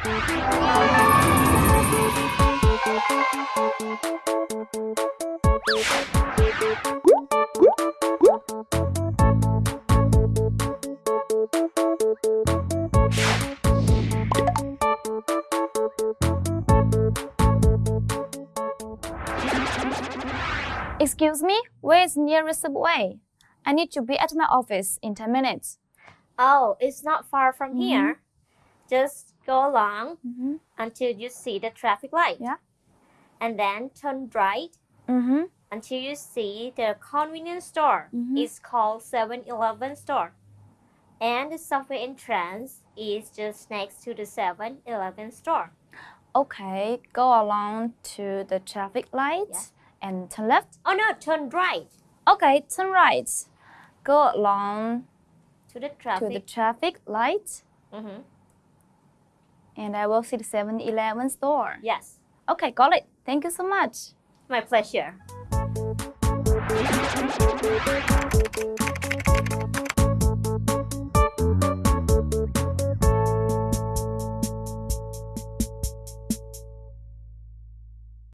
Excuse me, where is nearest subway? I need to be at my office in 10 minutes. Oh, it's not far from mm -hmm. here. Mm-hmm. Just go along Mm-hmm. until you see the traffic light. Yeah. And then turn right Mm-hmm. until you see the convenience store. Mhm. It's called 7-Eleven store. And the subway entrance is just next to the 7-Eleven store. Okay, go along to the traffic light Yeah. and turn left. Oh no, turn right Okay, turn right. Go along to the to traffic. the traffic light Mhm. And I will see the 7-Eleven store. Yes, Okay, got it. Thank you so much. my pleasure.